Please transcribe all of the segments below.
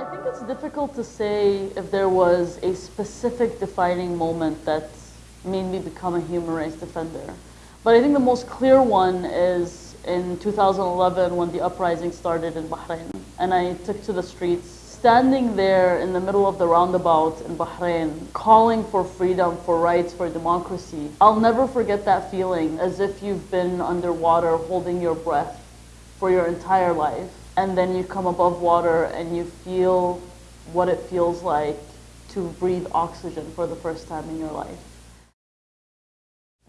it's difficult to say if there was a specific defining moment that made me become a human rights defender. But I think the most clear one is in 2011 when the uprising started in Bahrain. And I took to the streets, standing there in the middle of the roundabout in Bahrain, calling for freedom, for rights, for democracy. I'll never forget that feeling as if you've been underwater holding your breath for your entire life. And then you come above water and you feel what it feels like to breathe oxygen for the first time in your life.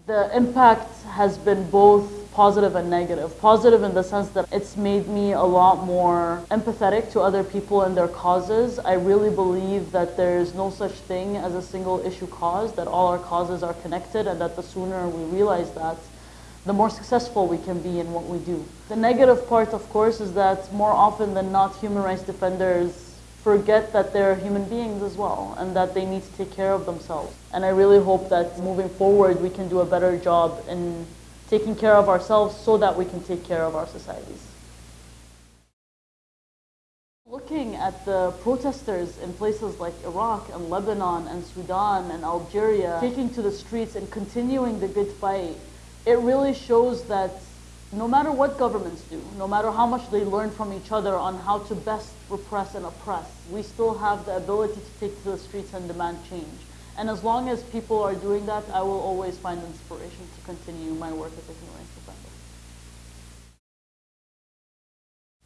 The impact has been both positive and negative. Positive in the sense that it's made me a lot more empathetic to other people and their causes. I really believe that there's no such thing as a single issue cause, that all our causes are connected and that the sooner we realize that, the more successful we can be in what we do. The negative part, of course, is that more often than not, human rights defenders forget that they're human beings as well and that they need to take care of themselves. And I really hope that moving forward we can do a better job in taking care of ourselves so that we can take care of our societies. Looking at the protesters in places like Iraq and Lebanon and Sudan and Algeria taking to the streets and continuing the good fight, it really shows that no matter what governments do, no matter how much they learn from each other on how to best repress and oppress, we still have the ability to take to the streets and demand change. And as long as people are doing that, I will always find inspiration to continue my work as a human rights defender.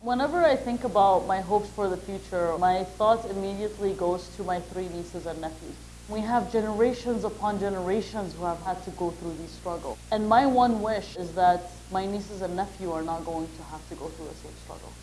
Whenever I think about my hopes for the future, my thought immediately goes to my three nieces and nephews. We have generations upon generations who have had to go through these struggles. And my one wish is that my nieces and nephew are not going to have to go through the same struggle.